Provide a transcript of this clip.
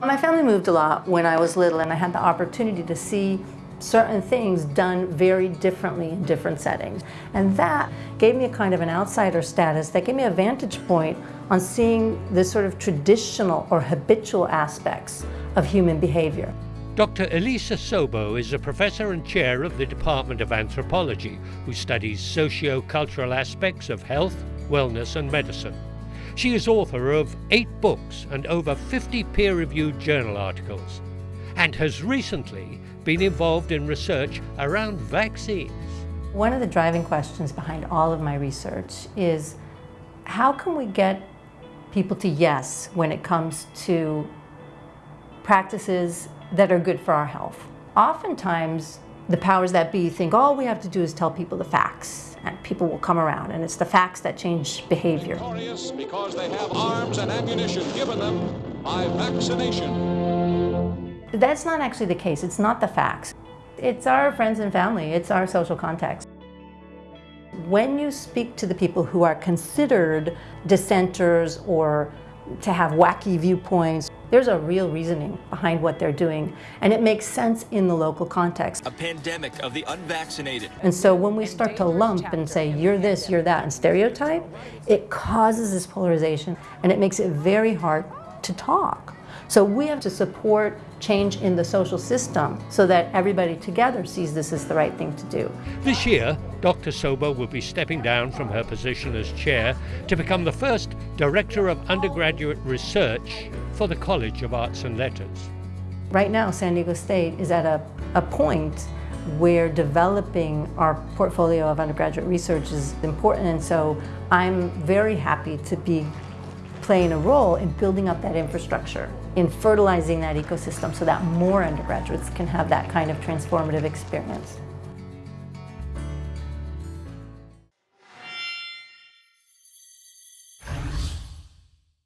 My family moved a lot when I was little and I had the opportunity to see certain things done very differently in different settings. And that gave me a kind of an outsider status that gave me a vantage point on seeing the sort of traditional or habitual aspects of human behavior. Dr. Elisa Sobo is a professor and chair of the Department of Anthropology, who studies socio-cultural aspects of health, wellness and medicine. She is author of eight books and over 50 peer-reviewed journal articles, and has recently been involved in research around vaccines. One of the driving questions behind all of my research is how can we get people to yes when it comes to practices that are good for our health. Oftentimes, the powers that be think all we have to do is tell people the facts and people will come around and it's the facts that change behavior. Because they have arms and ammunition given them by vaccination. That's not actually the case. It's not the facts. It's our friends and family. It's our social context. When you speak to the people who are considered dissenters or to have wacky viewpoints. There's a real reasoning behind what they're doing, and it makes sense in the local context. A pandemic of the unvaccinated. And so when we start to lump and say, you're this, you're that, and stereotype, it causes this polarization, and it makes it very hard to talk. So we have to support change in the social system so that everybody together sees this as the right thing to do. This year, Dr. Sobo will be stepping down from her position as chair to become the first Director of Undergraduate Research for the College of Arts and Letters. Right now, San Diego State is at a, a point where developing our portfolio of undergraduate research is important and so I'm very happy to be playing a role in building up that infrastructure, in fertilizing that ecosystem so that more undergraduates can have that kind of transformative experience.